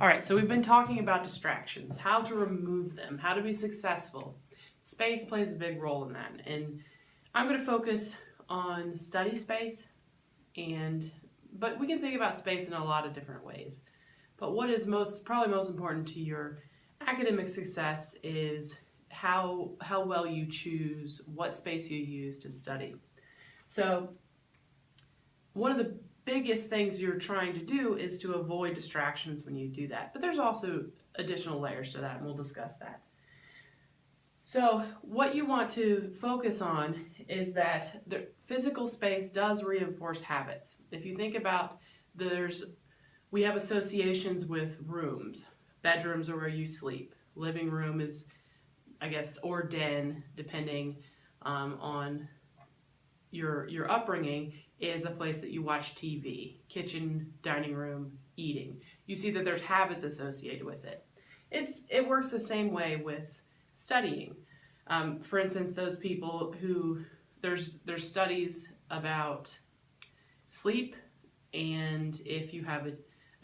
All right, so we've been talking about distractions, how to remove them, how to be successful. Space plays a big role in that. And I'm going to focus on study space and but we can think about space in a lot of different ways. But what is most probably most important to your academic success is how how well you choose what space you use to study. So one of the biggest things you're trying to do is to avoid distractions when you do that. But there's also additional layers to that, and we'll discuss that. So what you want to focus on is that the physical space does reinforce habits. If you think about there's, we have associations with rooms. Bedrooms are where you sleep. Living room is, I guess, or den, depending um, on your, your upbringing, is a place that you watch TV, kitchen, dining room, eating. You see that there's habits associated with it. It's, it works the same way with studying. Um, for instance, those people who, there's, there's studies about sleep and if you have a,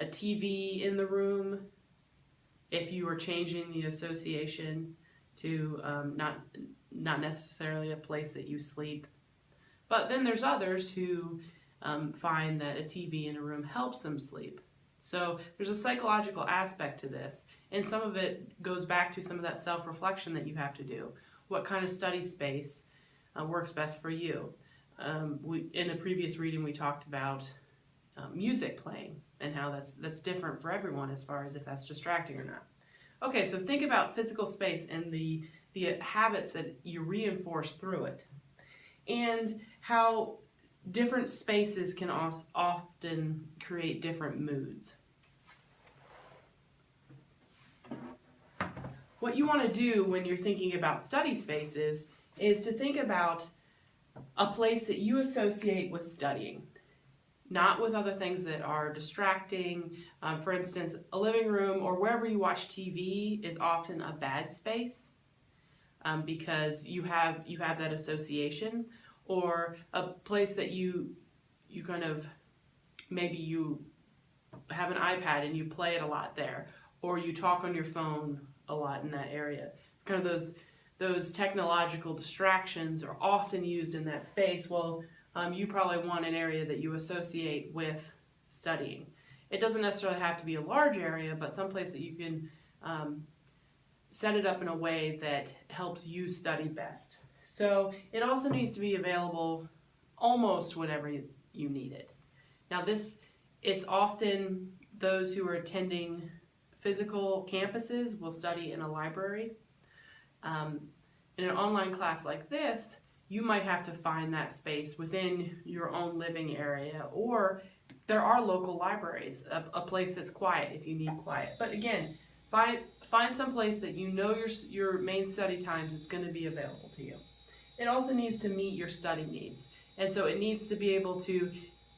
a TV in the room, if you are changing the association to um, not, not necessarily a place that you sleep, but then there's others who um, find that a TV in a room helps them sleep. So there's a psychological aspect to this, and some of it goes back to some of that self-reflection that you have to do. What kind of study space uh, works best for you? Um, we, in a previous reading, we talked about uh, music playing and how that's that's different for everyone as far as if that's distracting or not. Okay, so think about physical space and the the habits that you reinforce through it and how different spaces can often create different moods. What you want to do when you're thinking about study spaces is to think about a place that you associate with studying, not with other things that are distracting. Um, for instance, a living room or wherever you watch TV is often a bad space um, because you have you have that association or a place that you you kind of maybe you have an iPad and you play it a lot there or you talk on your phone a lot in that area. Kind of those those technological distractions are often used in that space. Well um, you probably want an area that you associate with studying. It doesn't necessarily have to be a large area but someplace that you can um, set it up in a way that helps you study best so it also needs to be available almost whenever you need it. Now this, it's often those who are attending physical campuses will study in a library. Um, in an online class like this, you might have to find that space within your own living area or there are local libraries, a, a place that's quiet if you need quiet. But again, find, find some place that you know your, your main study times it's going to be available to you it also needs to meet your study needs. And so it needs to be able to,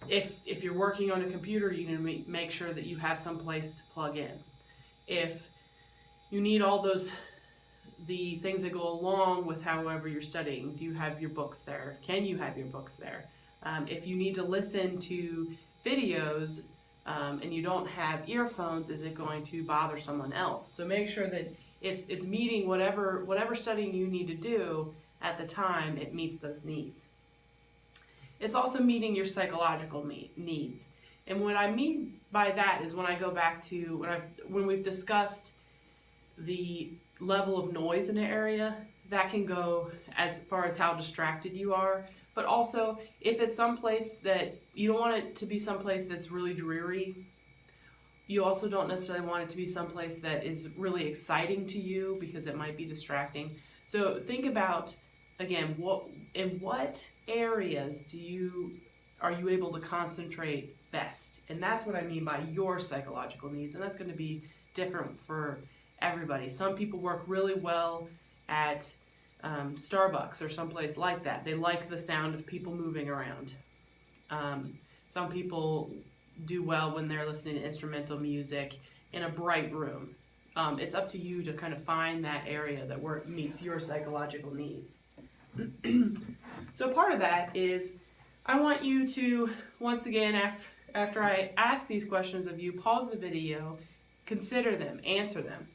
if, if you're working on a computer, you need to make sure that you have some place to plug in. If you need all those, the things that go along with however you're studying, do you have your books there? Can you have your books there? Um, if you need to listen to videos um, and you don't have earphones, is it going to bother someone else? So make sure that it's, it's meeting whatever, whatever studying you need to do at the time it meets those needs. It's also meeting your psychological needs. And what I mean by that is when I go back to when I've when we've discussed the level of noise in an area, that can go as far as how distracted you are. But also, if it's someplace that you don't want it to be someplace that's really dreary, you also don't necessarily want it to be someplace that is really exciting to you because it might be distracting. So think about again, what in what areas do you are you able to concentrate best? And that's what I mean by your psychological needs, and that's going to be different for everybody. Some people work really well at um, Starbucks or someplace like that. They like the sound of people moving around. Um, some people do well when they're listening to instrumental music in a bright room. Um, it's up to you to kind of find that area that work, meets your psychological needs. so part of that is I want you to, once again, after, after I ask these questions of you, pause the video, consider them, answer them.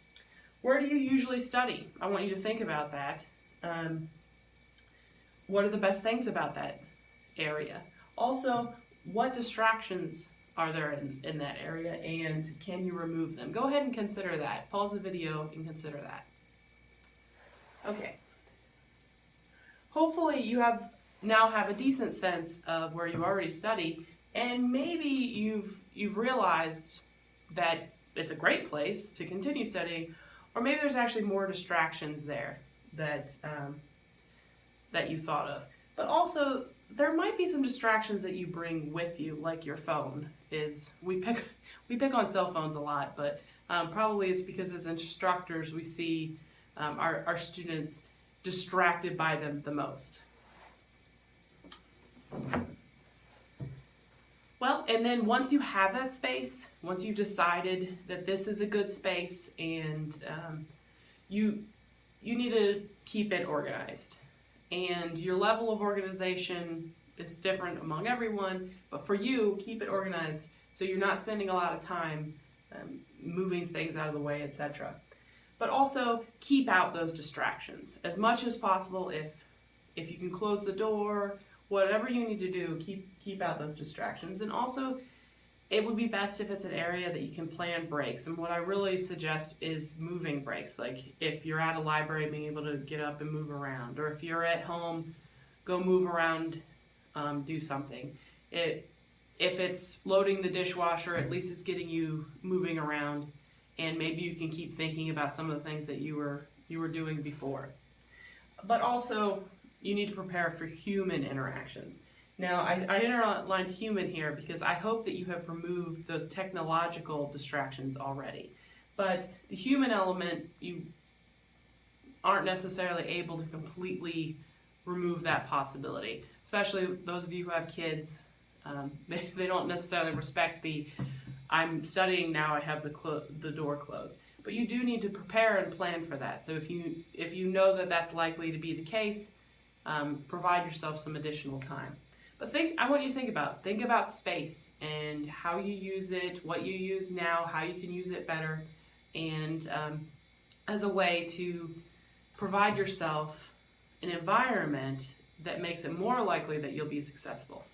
Where do you usually study? I want you to think about that. Um, what are the best things about that area? Also, what distractions are there in, in that area and can you remove them? Go ahead and consider that. Pause the video and consider that. Okay. Hopefully you have now have a decent sense of where you already study and maybe you've you've realized that it's a great place to continue studying or maybe there's actually more distractions there that um, that you thought of. But also there might be some distractions that you bring with you, like your phone. Is we pick we pick on cell phones a lot, but um, probably it's because as instructors we see um, our our students distracted by them the most. Well, and then once you have that space, once you've decided that this is a good space, and um, you you need to keep it organized and your level of organization is different among everyone, but for you, keep it organized so you're not spending a lot of time um, moving things out of the way, etc. But also keep out those distractions as much as possible. If if you can close the door, whatever you need to do, keep keep out those distractions, and also it would be best if it's an area that you can plan breaks. And what I really suggest is moving breaks. Like if you're at a library, being able to get up and move around, or if you're at home, go move around, um, do something. It if it's loading the dishwasher, at least it's getting you moving around, and maybe you can keep thinking about some of the things that you were you were doing before. But also, you need to prepare for human interactions. Now, I, I underlined human here because I hope that you have removed those technological distractions already. But the human element, you aren't necessarily able to completely remove that possibility, especially those of you who have kids. Um, they, they don't necessarily respect the I'm studying now, I have the, the door closed. But you do need to prepare and plan for that. So if you, if you know that that's likely to be the case, um, provide yourself some additional time. But think, I want you to think about, think about space and how you use it, what you use now, how you can use it better, and um, as a way to provide yourself an environment that makes it more likely that you'll be successful.